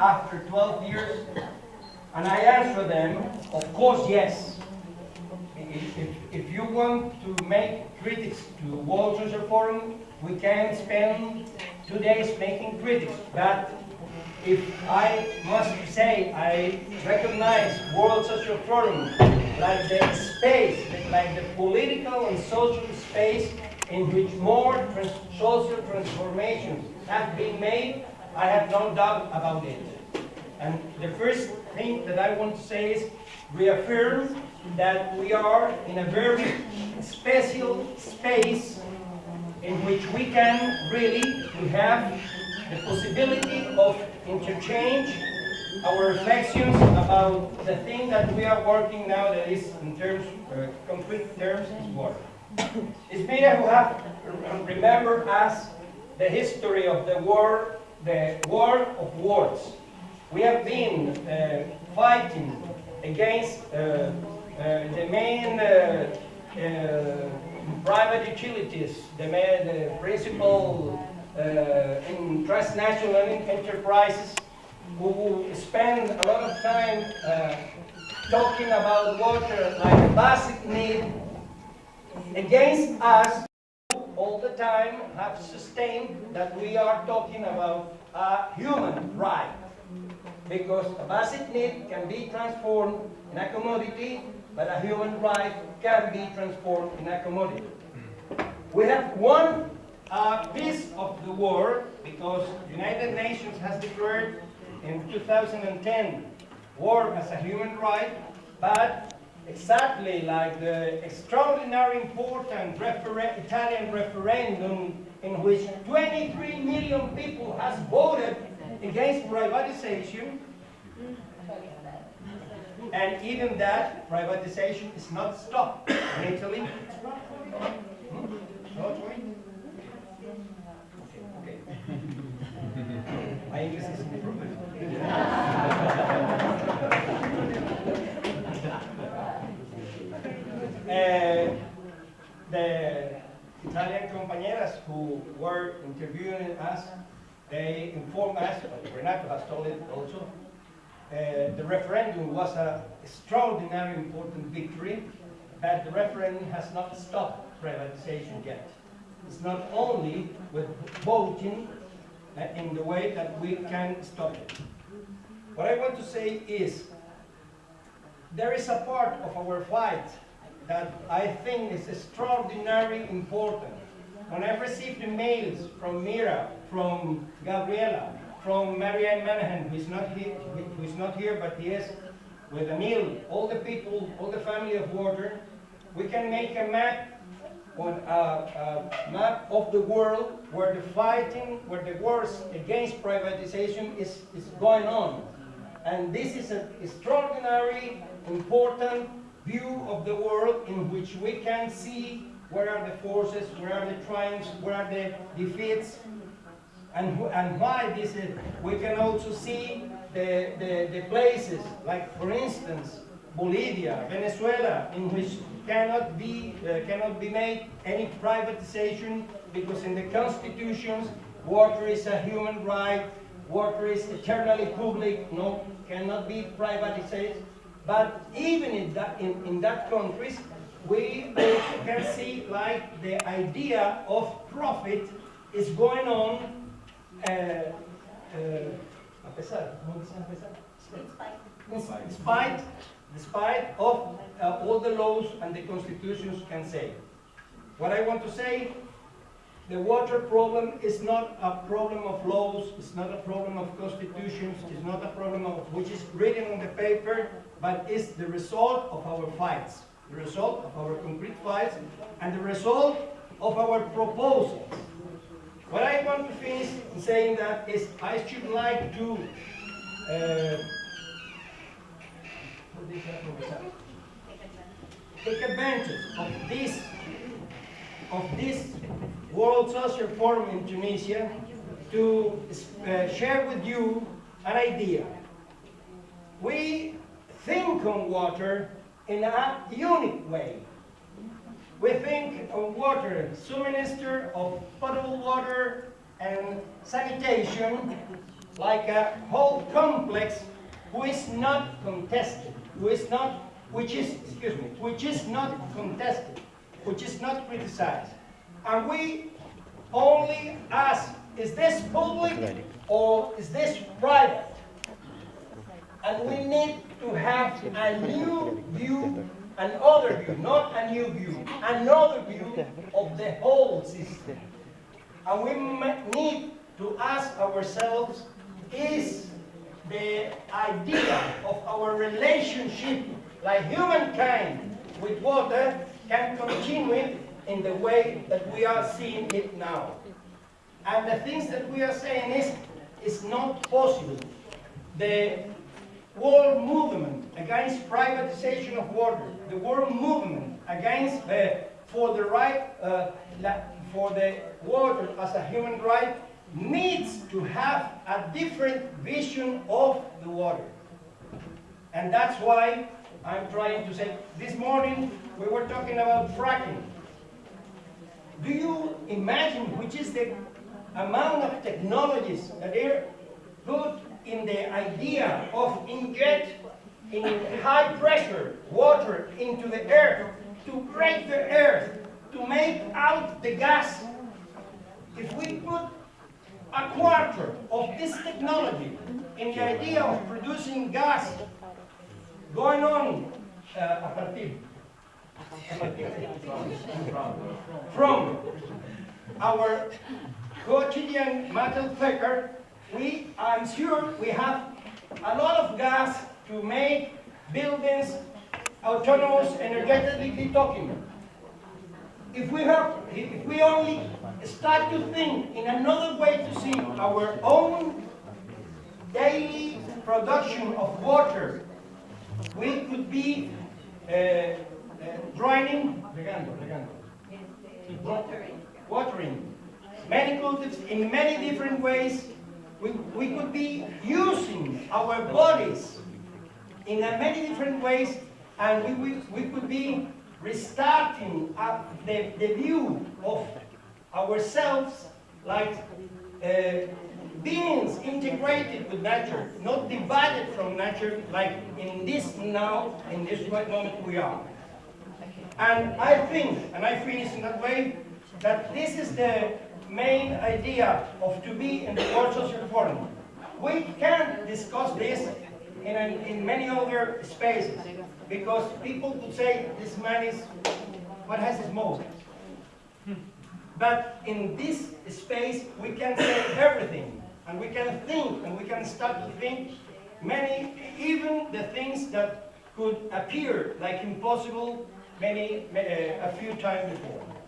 after 12 years? And I answer them, of course, yes. If, if, if you want to make critics to World Social Forum, we can spend two days making critics. But if I must say I recognize World Social Forum like the space, like the political and social space in which more trans social transformations have been made, I have no doubt about it. And the first thing that I want to say is reaffirm that we are in a very special space in which we can really we have the possibility of interchange our reflections about the thing that we are working now that is in terms, uh, concrete terms, is water. It's Mira who have remembered us the history of the war, the war of words. We have been uh, fighting against uh, uh the main uh, uh, private utilities, the, main, principal in transnational enterprises who spend a lot of time talking about water like a basic need against us all the time have sustained that we are talking about a human right because a basic need can be transformed in a commodity but a human right can be transformed in a commodity. We have one uh, piece of the war because United Nations has declared in 2010 war as a human right, but exactly like the extraordinary important Italian referendum in which 23 million people has voted against privatization, and even that privatization is not stopped in Italy. Italian compañeras who were interviewing us, they informed us, but Renato has told it also, uh, the referendum was an extraordinary important victory, but the referendum has not stopped privatization yet. It's not only with voting uh, in the way that we can stop it. What I want to say is, there is a part of our fight that I think is extraordinarily important. When I received the mails from Mira, from Gabriela, from Mary Ann Manahan, who is not here, who is not here, but he is with Anil, all the people, all the family of water, we can make a map on a, a, map of the world where the fighting, where the wars against privatization is, is going on. And this is an extraordinary, important view of the world in which we can see where are the forces, where are the triumphs, where are the defeats, and, and why this is. We can also see the, the, the places, like for instance, Bolivia, Venezuela, in which cannot be, uh, cannot be made any privatization because in the constitutions, water is a human right, water is eternally public, no, cannot be privatized. But even in that, in, in that countries, we can see like the idea of profit is going on uh, uh, despite, despite of uh, all the laws and the constitutions can say. What I want to say, the water problem is not a problem of laws, it's not a problem of constitutions, it's not a problem of which is written on the paper, but is the result of our fights, the result of our concrete fights, and the result of our proposals. What I want to finish saying that is I should like to uh, take advantage of this of this World Social Forum in Tunisia to uh, share with you an idea. We think on water in a unique way. We think of water, minister of potable water and sanitation like a whole complex who is not contested, who is not, which is, excuse me, which is not contested, which is not criticized. And we only ask, is this public or is this private? And we need to have a new view, another view, not a new view, another view of the whole system. And we need to ask ourselves, is the idea of our relationship, like humankind with water, can continue in the way that we are seeing it now? And the things that we are saying is, it's not possible. The world movement against privatization of water, the world movement against uh, for the right uh, for the water as a human right needs to have a different vision of the water. And that's why I'm trying to say, this morning we were talking about fracking. Do you imagine which is the amount of technologies that are put in the idea of inject in high pressure water into the earth to break the earth, to make out the gas? If we put a quarter of this technology in the idea of producing gas going on uh, a partir from our quotidian metal thicker, we, I'm sure we have a lot of gas to make buildings autonomous energetically talking. If we have, if we only start to think in another way to see our own daily production of water, we could be uh, draining, regando, regando, Watering. watering many cultives in many different ways. We, we could be using our bodies in a many different ways, and we, we, we could be restarting up the, the view of ourselves like uh, beings integrated with nature, not divided from nature like in this now, in this right moment we are. And I think, and I finish in that way, that this is the main idea of to be in the Social Forum. We can discuss this in, an- in many other spaces, because people could say this man is, what has his most? But in this space, we can say everything, and we can think, and we can start to think many, even the things that could appear like impossible many, ma- uh, a few times before.